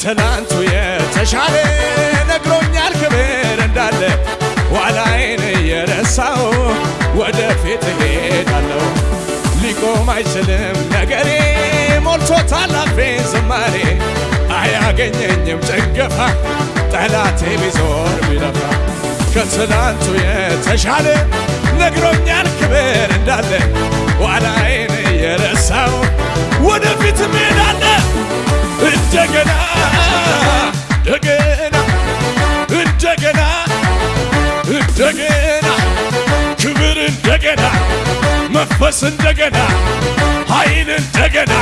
ከትናንቱ የተሻለ ነግሮኛል ክብር እንዳለ ኋላዬን እየረሳው ወደፊት እሄዳለሁ። ሊቆም አይችልም ነገሬ ሞልቶታል አፌ ዝማሬ። አያገኘኝም ጭንገፋ ጠላቴ ቢዞር ቢለፋ። ከትናንቱ የተሻለ ነግሮኛል ክብር እንዳለ ኋላዬን እየረሳው ወደፊት ሜዳለ እንደገና እንደገና እንደገና እንደገና ክብር እንደገና መንፈስ እንደገና ኃይል እንደገና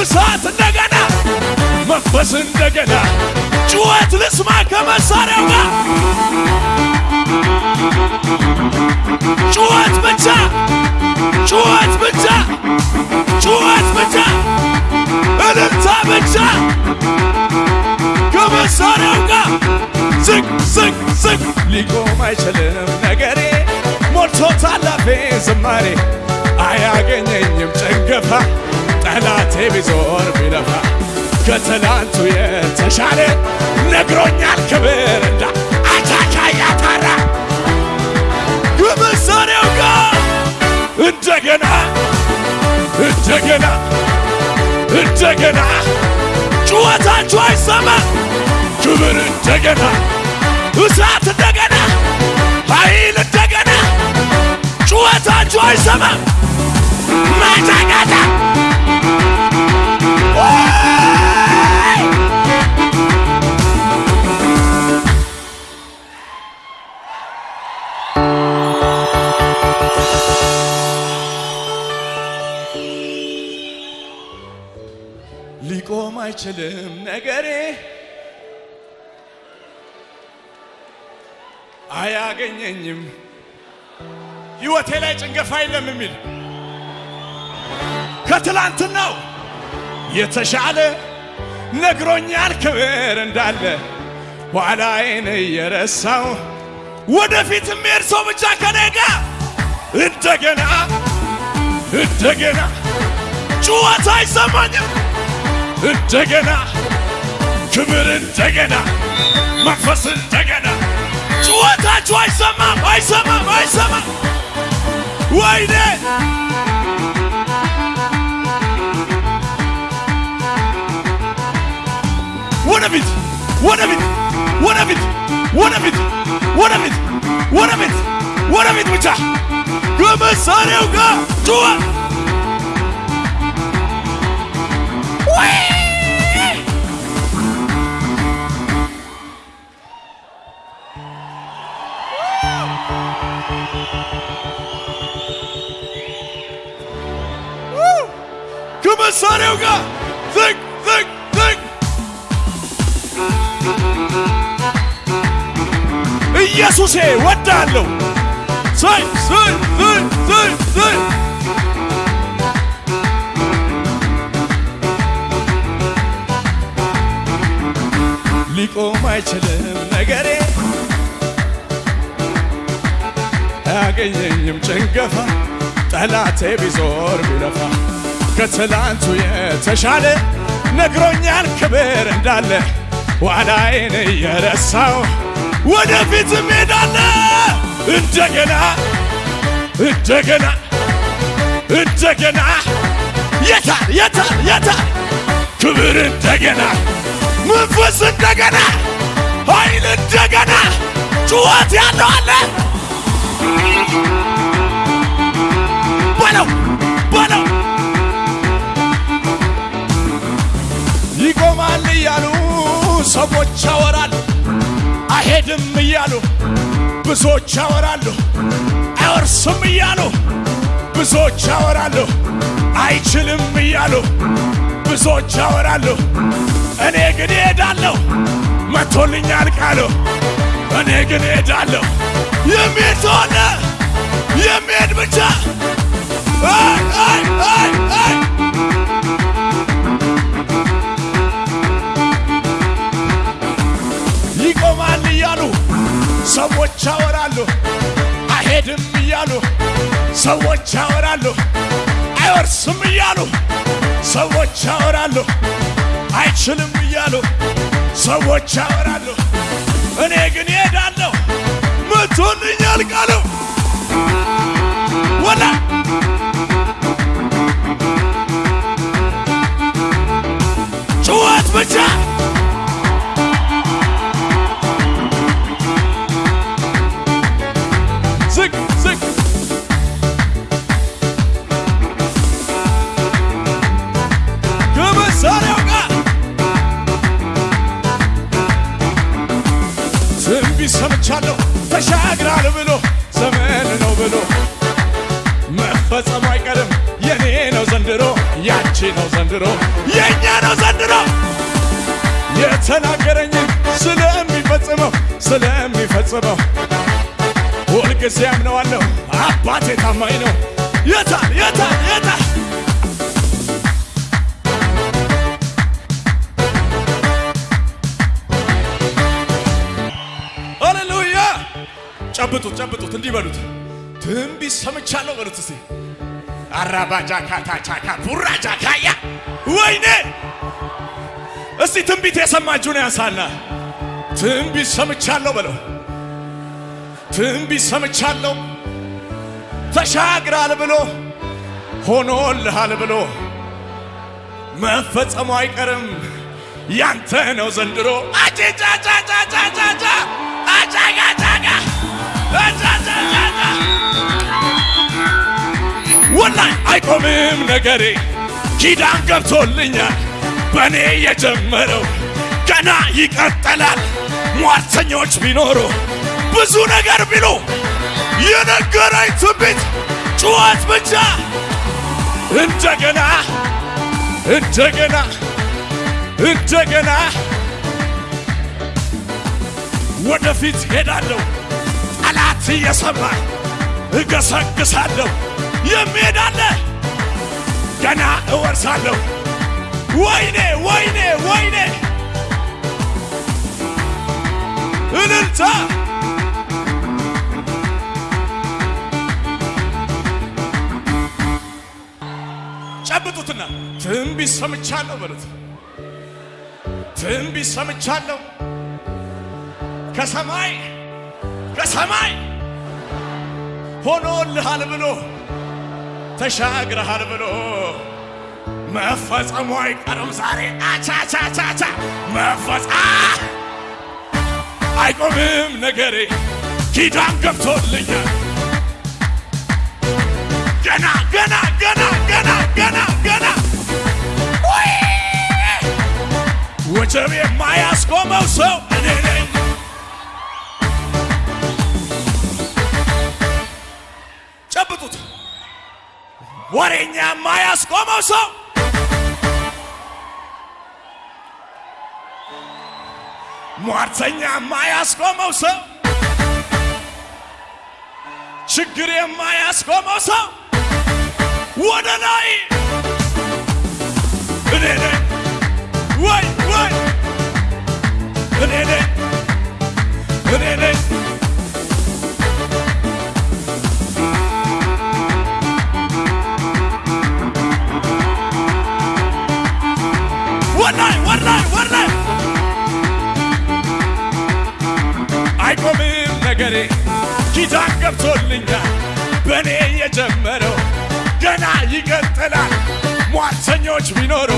እሳት እንደገና መንፈስ እንደገና ጩኸት ልስማ ከመሳሪያው ጋር። ጩኸት ብቻ ጩኸት ብቻ ጩኸት ብቻ እልልታ ብቻ ከመሳሪያው ጋር ዝቅ ዝቅ ዝቅ! ሊቆም አይችልም ነገሬ! ሞልቶታል አፌ ዝማሬ! አያገኘኝም ጭንገፋ! ጠላቴ ቢዞር ቢለፋ! ከትላንቱ የተሻለ ነግሮኛል ክብር እንዳ እንደገና ጩኸታችሁ አይሰማ። ክብር እንደገና እሳት እንደገና ኃይል እንደገና ጩኸታችሁ አይሰማም ሊቆም አይችልም ነገሬ አያገኘኝም። ሕይወቴ ላይ ጭንገፋ የለም የሚል ከትላንትናው የተሻለ ነግሮኛል። ክብር እንዳለ ኋላዬን እየረሳው ወደፊት የሚሄድ ሰው ብቻ ከኔ ጋር እንደገና እንደገና ጩኸት አይሰማኝም እንደገና ክብር እንደገና መንፈስ እንደገና ጩኸታችሁ አይሰማም አይሰማም አይሰማም ወይኔ ወደፊት ወደፊት ወደፊት ወደፊት ወደፊት ወደፊት ወደፊት ብቻ ከመሳሪያው ጋር ጩኸት ከመሳሪያው ጋር ዝቅ ዝቅ ዝቅ ኢየሱሴ ወዳለሁ ሰይ ሰይ ሰይ ሰይ ሰይ ሊቆም አይችልም ነገሬ። አያገኘኝም ጭንገፋ። ጠላቴ ቢዞር ቢለፋ ከትላንቱ የተሻለ ነግሮኛል ክብር እንዳለ ኋላዬን እየረሳው ወደፊት ሜዳለ እንደገና እንደገና እንደገና የታል የታል የታል ክብር እንደገና መንፈስ እንደገና ኃይል እንደገና ጩኸት ያለው አለ። በለው በለው ሰዎች ያወራል አይሄድም እያሉ ብዙዎች ያወራሉ። አይወርስም እያሉ ብዙዎች ያወራሉ። አይችልም እያሉ ብዙዎች ያወራሉ። እኔ ግን እሄዳለሁ መቶልኛል ቃሉ። እኔ ግን እሄዳለሁ የሚሄድ ሰሆነ የሚሄድ ብቻ ያወራሉ። አይወርስም እያሉ ሰዎች ያወራሉ። አይችልም እያሉ ሰዎች ያወራሉ። እኔ ግን እሄዳለሁ መቶልኛል ቃሉ ወላ ጩኸት ብቻ መፈጸሙ አይቀርም የኔ ነው ዘንድሮ ያንቺ ነው ዘንድሮ የእኛ ነው ዘንድሮ። የተናገረኝን ስለሚፈጽመው ስለሚፈጽመው ሁልጊዜ አምነዋለሁ። አባቴ ታማኝ ነው። የታል? የታል? የታል? ጨብጡት ጨብጡት እንዲህ በሉት ትንቢት ሰምቻለሁ በሉት እስቲ። አራባጃካታቻካ ቡራጃካያ ወይኔ! እስቲ ትንቢት የሰማችሁን ያንሳና። ትንቢት ሰምቻለሁ በለው። ትንቢት ሰምቻለሁ። ተሻግራል ብሎ ሆኖልሃል ብሎ። መፈጸሙ አይቀርም። ያንተ ነው ዘንድሮ። አጭጫጫጫጫጫጫ አጫጋጫጋ ወላይ አይቆምም ነገሬ። ኪዳን ገብቶልኛል በእኔ የጀመረው። ገና ይቀጥላል ሟርተኞች ቢኖሩ። ብዙ ነገር ቢሉ የነገረኝ ትንቢት ጩኸት ብቻ። እንደገና እንደገና እንደገና ወደፊት ሄዳለሁ እየሰማኝ እገሰግሳለሁ። የሚሄዳለ ገና እወርሳለሁ። ወይኔ ወይኔ ወይኔ! እልልታ! ጨብጡትና ትንቢት ሰምቻለሁ በሉት። ትንቢት ሰምቻለሁ። ከሰማይ ከሰማይ ሆኖልሃል ብሎ ተሻግረሃል ብሎ መፈጸሙ አይቀርም ዛሬ። አቻቻቻቻ! መፈጸ አይቆምም ነገሬ! ኪዳን ገብቶልኛል! ገና ገና ገና ገና ገና ገና! ውይ! ወጀብ የማያስቆመው ሰው ወሬኛ የማያስቆመው ሰው ሟርተኛ የማያስቆመው ሰው ችግር የማያስቆመው ሰው ወደ ላይ እኔ ነኝ ወይ ወይ እኔ ነኝ ሟርተኞች